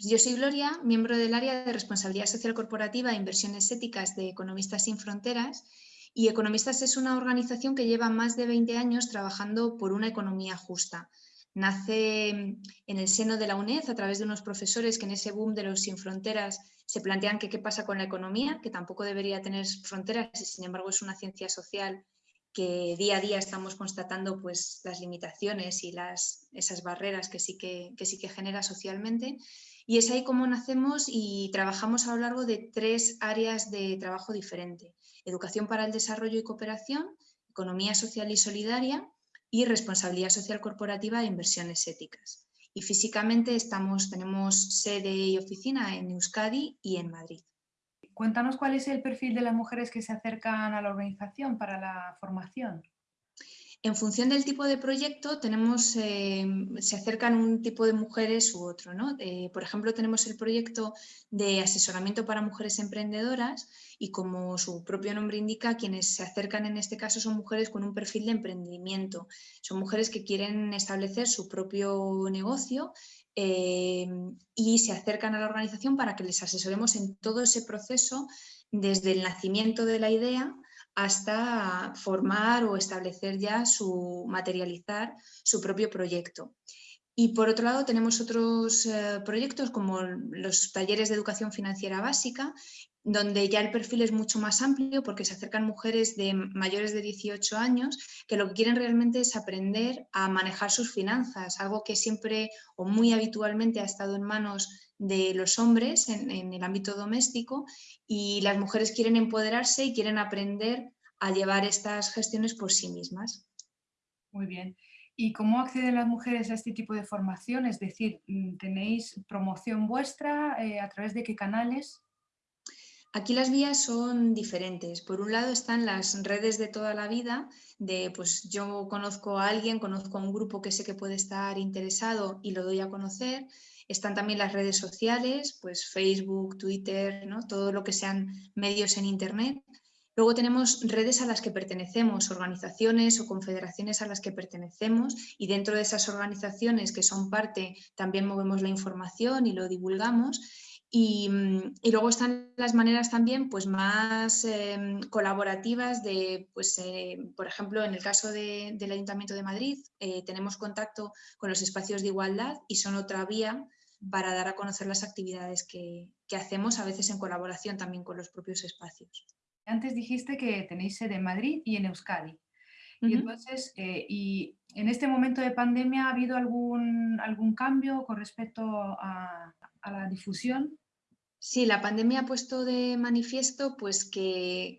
Pues yo soy Gloria, miembro del área de Responsabilidad Social Corporativa e Inversiones Éticas de Economistas Sin Fronteras y Economistas es una organización que lleva más de 20 años trabajando por una economía justa. Nace en el seno de la UNED a través de unos profesores que en ese boom de los sin fronteras se plantean qué pasa con la economía, que tampoco debería tener fronteras y sin embargo es una ciencia social que día a día estamos constatando pues, las limitaciones y las, esas barreras que sí que, que sí que genera socialmente. Y es ahí como nacemos y trabajamos a lo largo de tres áreas de trabajo diferente. Educación para el desarrollo y cooperación, economía social y solidaria y responsabilidad social corporativa e inversiones éticas. Y físicamente estamos, tenemos sede y oficina en Euskadi y en Madrid. Cuéntanos cuál es el perfil de las mujeres que se acercan a la organización para la formación. En función del tipo de proyecto, tenemos, eh, se acercan un tipo de mujeres u otro. ¿no? Eh, por ejemplo, tenemos el proyecto de asesoramiento para mujeres emprendedoras y como su propio nombre indica, quienes se acercan en este caso son mujeres con un perfil de emprendimiento. Son mujeres que quieren establecer su propio negocio eh, y se acercan a la organización para que les asesoremos en todo ese proceso desde el nacimiento de la idea hasta formar o establecer ya su, materializar su propio proyecto. Y por otro lado tenemos otros eh, proyectos como los talleres de educación financiera básica, donde ya el perfil es mucho más amplio porque se acercan mujeres de mayores de 18 años que lo que quieren realmente es aprender a manejar sus finanzas, algo que siempre o muy habitualmente ha estado en manos de los hombres en, en el ámbito doméstico y las mujeres quieren empoderarse y quieren aprender a llevar estas gestiones por sí mismas. Muy bien. ¿Y cómo acceden las mujeres a este tipo de formación? Es decir, mm, ¿tenéis promoción vuestra? Eh, ¿A través de qué canales? Aquí las vías son diferentes. Por un lado están las redes de toda la vida, de pues yo conozco a alguien, conozco a un grupo que sé que puede estar interesado y lo doy a conocer. Están también las redes sociales, pues Facebook, Twitter, ¿no? todo lo que sean medios en Internet. Luego tenemos redes a las que pertenecemos, organizaciones o confederaciones a las que pertenecemos y dentro de esas organizaciones que son parte también movemos la información y lo divulgamos. Y, luego están las maneras también pues, más em, colaborativas de, pues, eh, por ejemplo, en el caso del Ayuntamiento de Madrid, eh, tenemos contacto con los espacios de igualdad y son otra vía para dar a conocer las actividades que, hacemos, a veces en colaboración también con los propios espacios. Antes dijiste que tenéis sede en Madrid y en Euskadi. Y entonces, eh, y en este momento de pandemia, ¿ha habido algún, algún cambio con respecto a, a la difusión? Sí, la pandemia ha puesto de manifiesto pues, que,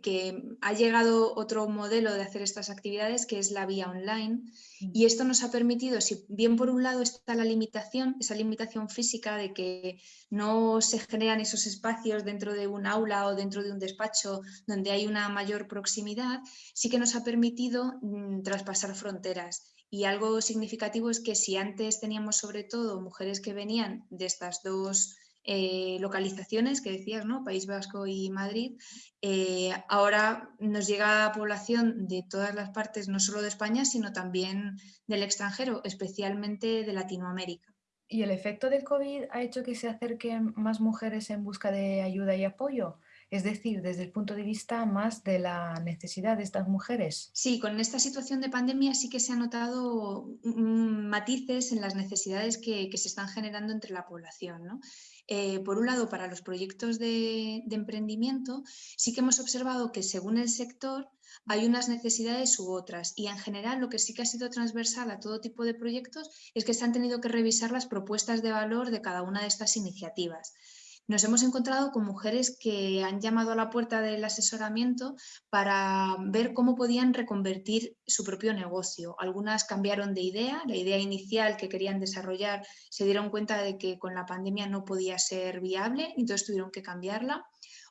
ha llegado otro modelo de hacer estas actividades que es la vía online mm. y esto nos ha permitido, si bien por un lado está la limitación, esa limitación física de que no se generan esos espacios dentro de un aula o dentro de un despacho donde hay una mayor proximidad, sí que nos ha permitido mm, traspasar fronteras y algo significativo es que si antes teníamos sobre todo mujeres que venían de estas dos eh, localizaciones que decías, ¿no? País Vasco y Madrid, eh, ahora nos llega población de todas las partes, no solo de España, sino también del extranjero, especialmente de Latinoamérica. ¿Y el efecto del COVID ha hecho que se acerquen más mujeres en busca de ayuda y apoyo? Es decir, desde el punto de vista más de la necesidad de estas mujeres. Sí, con esta situación de pandemia sí que se han notado matices en las necesidades que, se están generando entre la población. ¿no? Eh, por un lado, para los proyectos de, emprendimiento, sí que hemos observado que según el sector hay unas necesidades u otras y en general lo que sí que ha sido transversal a todo tipo de proyectos es que se han tenido que revisar las propuestas de valor de cada una de estas iniciativas nos hemos encontrado con mujeres que han llamado a la puerta del asesoramiento para ver cómo podían reconvertir su propio negocio. Algunas cambiaron de idea, la idea inicial que querían desarrollar se dieron cuenta de que con la pandemia no podía ser viable, entonces tuvieron que cambiarla.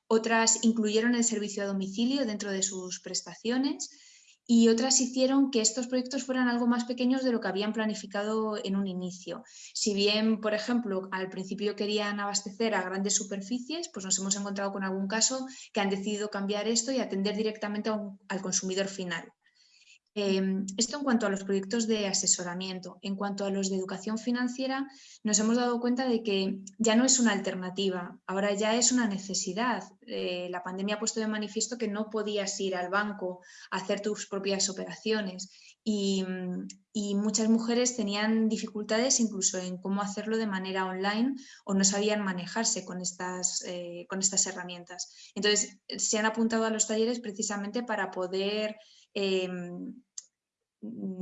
Otras incluyeron el servicio a domicilio dentro de sus prestaciones y otras hicieron que estos proyectos fueran algo más pequeños de lo que habían planificado en un inicio. Si bien, por ejemplo, al principio querían abastecer a grandes superficies, pues nos hemos encontrado con algún caso que han decidido cambiar esto y atender directamente al consumidor final. Em, esto en cuanto a los proyectos de asesoramiento. En cuanto a los de educación financiera, nos hemos dado cuenta de que ya no es una alternativa, ahora ya es una necesidad. Eh, la pandemia ha puesto de manifiesto que no podías ir al banco a hacer tus propias operaciones y, muchas mujeres tenían dificultades incluso en cómo hacerlo de manera online o no sabían manejarse con estas, eh, con estas herramientas. Entonces, se han apuntado a los talleres precisamente para poder Em,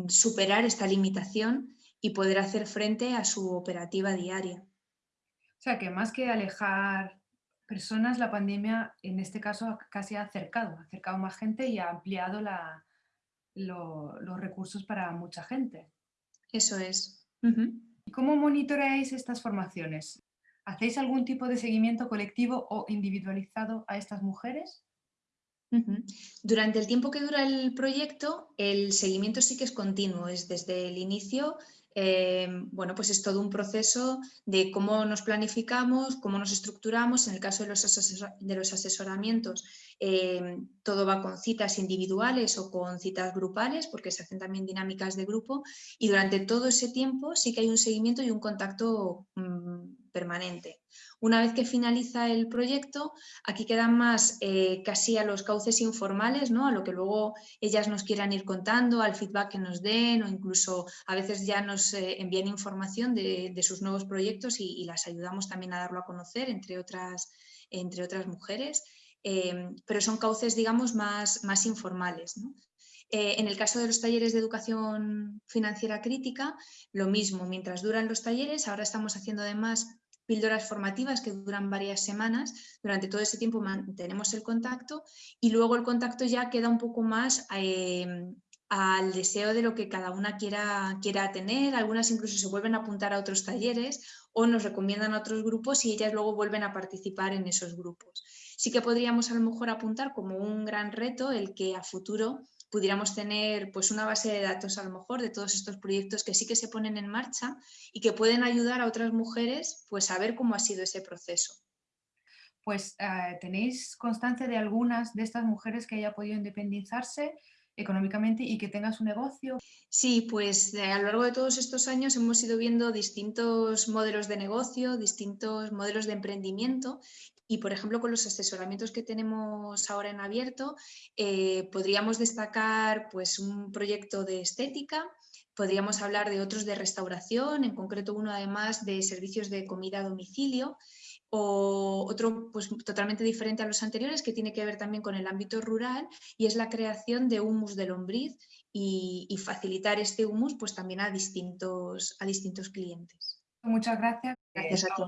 superar esta limitación y poder hacer frente a su operativa diaria. O sea que más que alejar personas, la pandemia en este caso casi ha acercado, ha acercado más gente y ha ampliado los recursos para mucha gente. Eso es. ¿Y cómo monitoreáis estas formaciones? ¿Hacéis algún tipo de seguimiento colectivo o individualizado a estas mujeres? Durante el tiempo que dura el proyecto, el seguimiento sí que es continuo, es desde el inicio, em, bueno, pues es todo un proceso de cómo nos planificamos, cómo nos estructuramos, en el caso de los, asesoramientos, em, todo va con citas individuales o con citas grupales, porque se hacen también dinámicas de grupo, y durante todo ese tiempo sí que hay un seguimiento y un contacto mm, permanente. Una vez que finaliza el proyecto, aquí quedan más eh, casi a los cauces informales, ¿no? a lo que luego ellas nos quieran ir contando, al feedback que nos den o incluso a veces ya nos eh, envían información de, sus nuevos proyectos y, las ayudamos también a darlo a conocer entre otras, entre otras mujeres. Eh, pero son cauces, digamos, más, más informales. En el caso de los talleres de educación financiera crítica, lo mismo, mientras duran los talleres, ahora estamos haciendo además píldoras formativas que duran varias semanas. Durante todo ese tiempo mantenemos el contacto y luego el contacto ya queda un poco más em, al deseo de lo que cada una quiera, quiera tener. Algunas incluso se vuelven a apuntar a otros talleres o nos recomiendan a otros grupos y ellas luego vuelven a participar en esos grupos. Sí que podríamos a lo mejor apuntar como un gran reto el que a futuro pudiéramos tener pues una base de datos a lo mejor de todos estos proyectos que sí que se ponen en marcha y que pueden ayudar a otras mujeres pues a ver cómo ha sido ese proceso. Pues eh, tenéis constancia de algunas de estas mujeres que haya podido independizarse económicamente y que tenga su negocio? Sí, pues a lo largo de todos estos años hemos ido viendo distintos modelos de negocio, distintos modelos de emprendimiento y, por ejemplo, con los asesoramientos que tenemos ahora en abierto, eh, podríamos destacar pues, un proyecto de estética, podríamos hablar de otros de restauración, en concreto uno además de servicios de comida a domicilio, o otro pues, totalmente diferente a los anteriores que tiene que ver también con el ámbito rural y es la creación de humus de lombriz y, facilitar este humus pues, también a distintos, a distintos clientes. Muchas gracias. Gracias a ti.